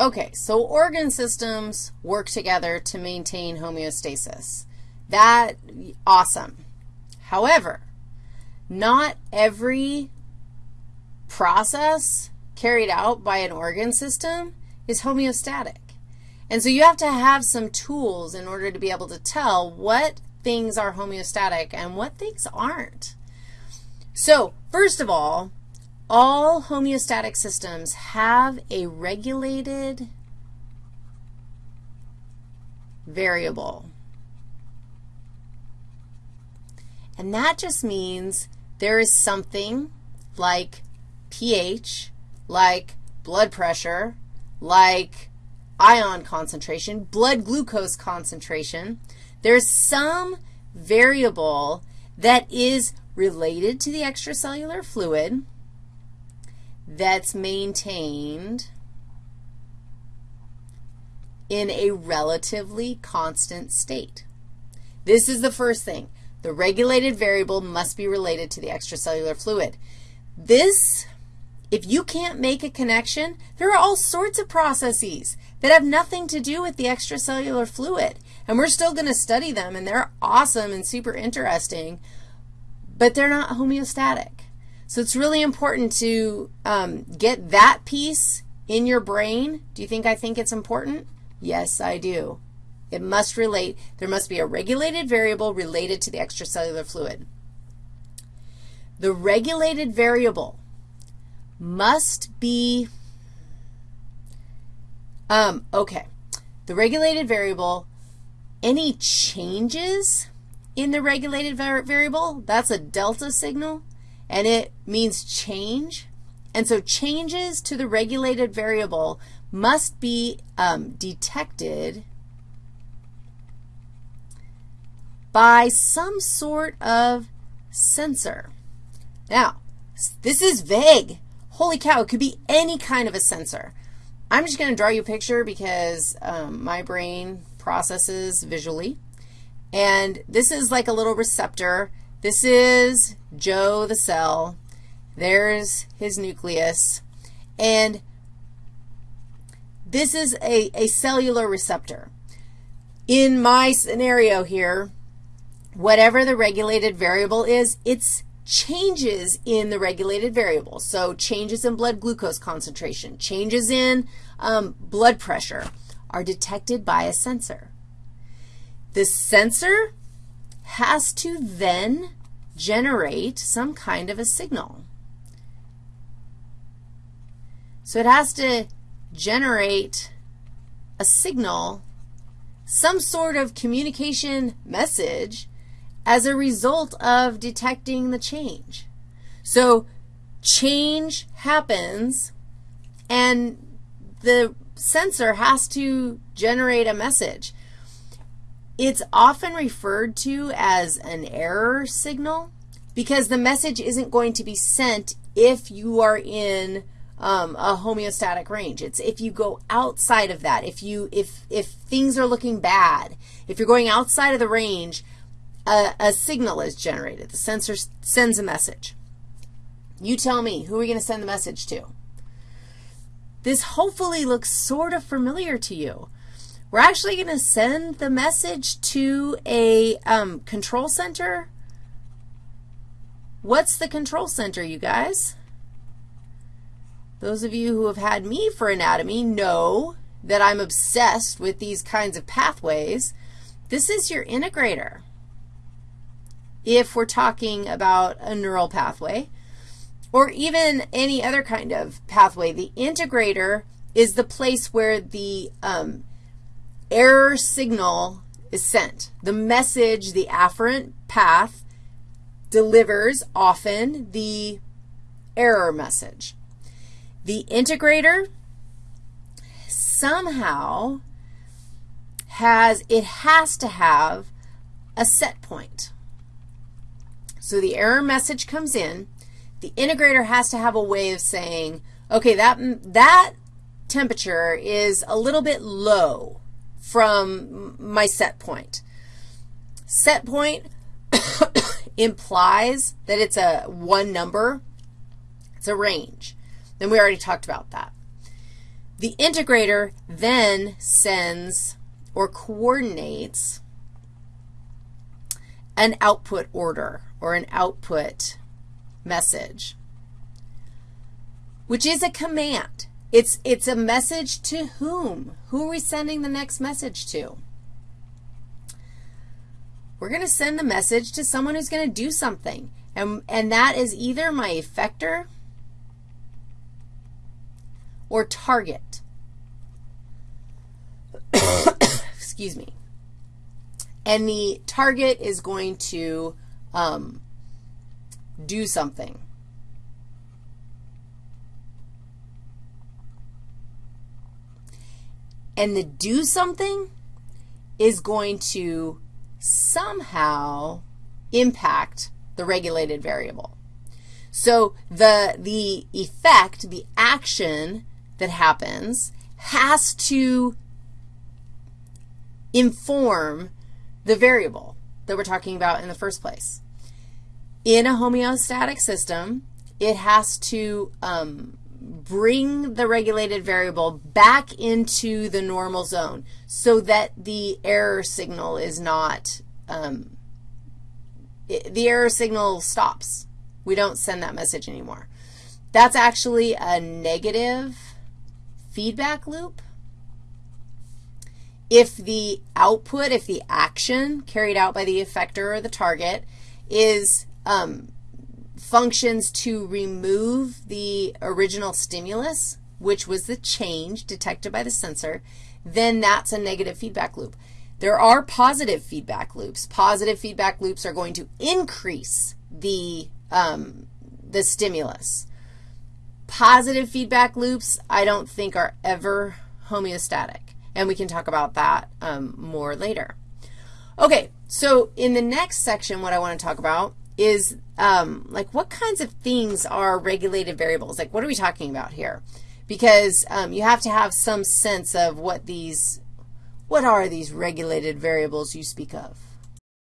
Okay, so organ systems work together to maintain homeostasis. That, awesome. However, not every process carried out by an organ system is homeostatic. And so you have to have some tools in order to be able to tell what things are homeostatic and what things aren't. So first of all, all homeostatic systems have a regulated variable. And that just means there is something like pH, like blood pressure, like ion concentration, blood glucose concentration. There's some variable that is related to the extracellular fluid that's maintained in a relatively constant state. This is the first thing. The regulated variable must be related to the extracellular fluid. This, if you can't make a connection, there are all sorts of processes that have nothing to do with the extracellular fluid, and we're still going to study them, and they're awesome and super interesting, but they're not homeostatic. So it's really important to um, get that piece in your brain. Do you think I think it's important? Yes, I do. It must relate. There must be a regulated variable related to the extracellular fluid. The regulated variable must be, um, okay, the regulated variable, any changes in the regulated var variable, that's a delta signal and it means change. And so changes to the regulated variable must be um, detected by some sort of sensor. Now, this is vague. Holy cow, it could be any kind of a sensor. I'm just going to draw you a picture because um, my brain processes visually. And this is like a little receptor. This is Joe the cell. There's his nucleus. And this is a, a cellular receptor. In my scenario here, whatever the regulated variable is, it's changes in the regulated variable. So changes in blood glucose concentration, changes in um, blood pressure are detected by a sensor. The sensor has to then generate some kind of a signal. So it has to generate a signal, some sort of communication message as a result of detecting the change. So change happens, and the sensor has to generate a message. It's often referred to as an error signal because the message isn't going to be sent if you are in um, a homeostatic range. It's if you go outside of that, if, you, if, if things are looking bad, if you're going outside of the range, a, a signal is generated. The sensor sends a message. You tell me, who are we going to send the message to? This hopefully looks sort of familiar to you. We're actually going to send the message to a um, control center. What's the control center, you guys? Those of you who have had me for anatomy know that I'm obsessed with these kinds of pathways. This is your integrator if we're talking about a neural pathway or even any other kind of pathway. The integrator is the place where the um, error signal is sent. The message, the afferent path, delivers often the error message. The integrator somehow has, it has to have a set point. So the error message comes in. The integrator has to have a way of saying, okay, that, that temperature is a little bit low from my set point. Set point implies that it's a one number. It's a range. Then we already talked about that. The integrator then sends or coordinates an output order or an output message, which is a command. It's, it's a message to whom? Who are we sending the next message to? We're going to send the message to someone who's going to do something, and, and that is either my effector or target. Excuse me. And the target is going to um, do something. And the do something is going to somehow impact the regulated variable. So the, the effect, the action that happens has to inform the variable that we're talking about in the first place. In a homeostatic system, it has to um, bring the regulated variable back into the normal zone so that the error signal is not, um, it, the error signal stops. We don't send that message anymore. That's actually a negative feedback loop. If the output, if the action carried out by the effector or the target is um, functions to remove the original stimulus, which was the change detected by the sensor, then that's a negative feedback loop. There are positive feedback loops. Positive feedback loops are going to increase the, um, the stimulus. Positive feedback loops I don't think are ever homeostatic, and we can talk about that um, more later. Okay, so in the next section, what I want to talk about is um, like what kinds of things are regulated variables? Like what are we talking about here? Because um, you have to have some sense of what these, what are these regulated variables you speak of?